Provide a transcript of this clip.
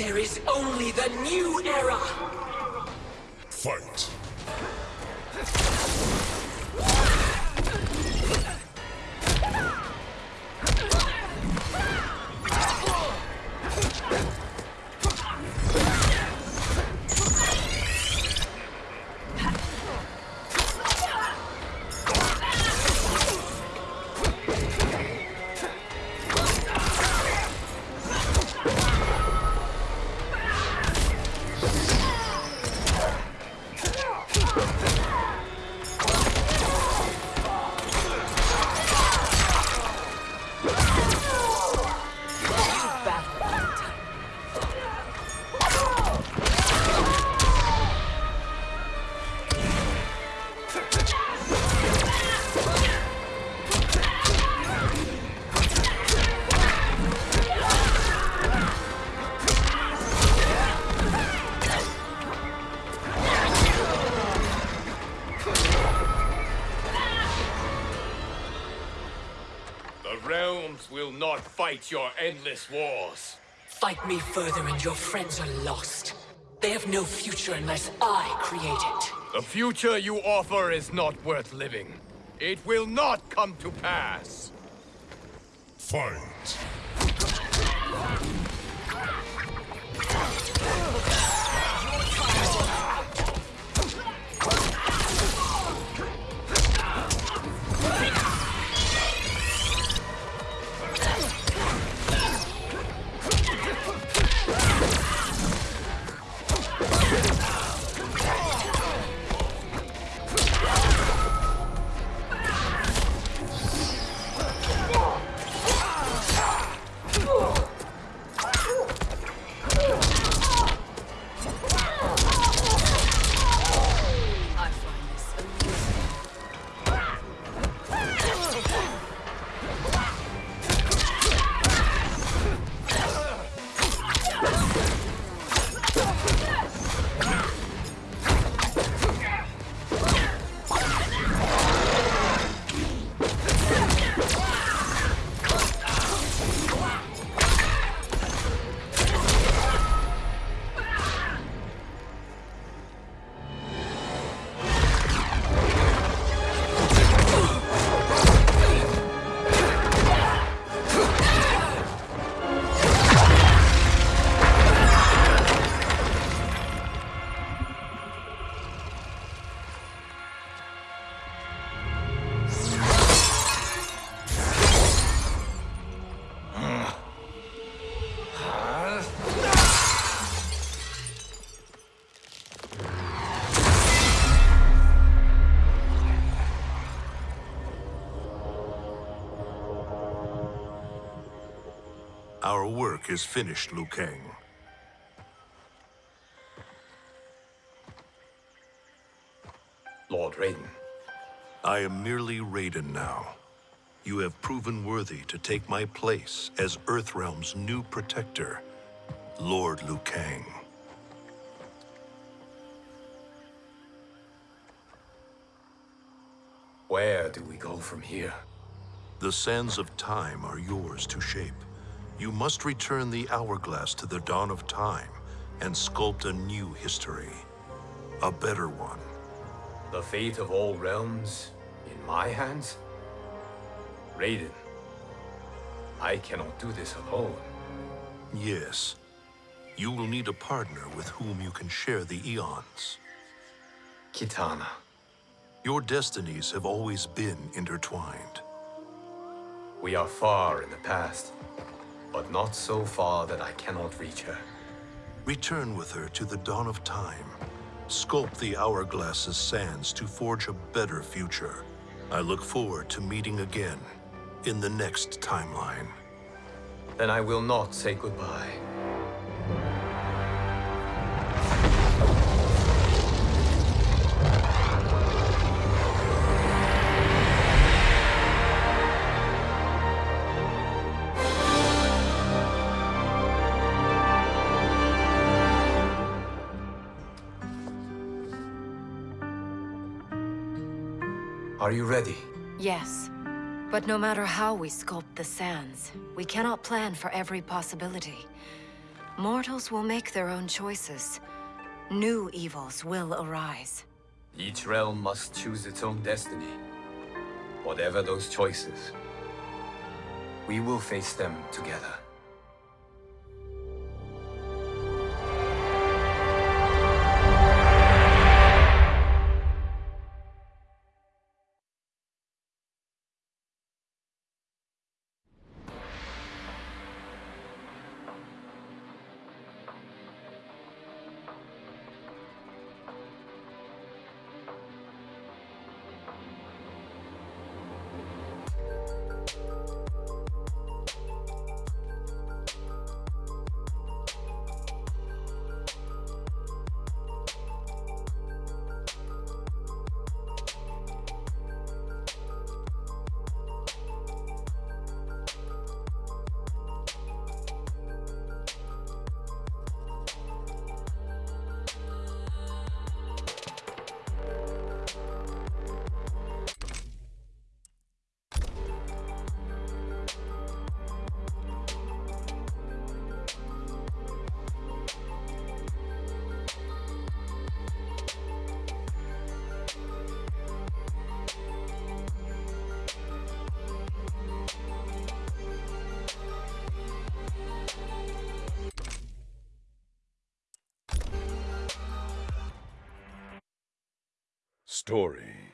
There is only the new era! Fight! Will not fight your endless wars. Fight me further and your friends are lost. They have no future unless I create it. The future you offer is not worth living. It will not come to pass. Fight! Our work is finished, Liu Kang. Lord Raiden, I am merely Raiden now. You have proven worthy to take my place as Earthrealm's new protector, Lord Liu Kang. where do we go from here? The sands of time are yours to shape. You must return the hourglass to the dawn of time and sculpt a new history. A better one. The fate of all realms in my hands? Raiden, I cannot do this alone. Yes. You will need a partner with whom you can share the eons. Kitana, Your destinies have always been intertwined. we are far in the past, but not so far that I cannot reach her. Return with her to the dawn of time. Sculpt the hourglass's sands to forge a better future. I look forward to meeting again in the next timeline. Then I will not say goodbye. Are you ready? Yes. But no matter how we sculpt the sands, we cannot plan for every possibility. Mortals will make their own choices. New evils will arise. Each realm must choose its own destiny. Whatever those choices, we will face them together. Story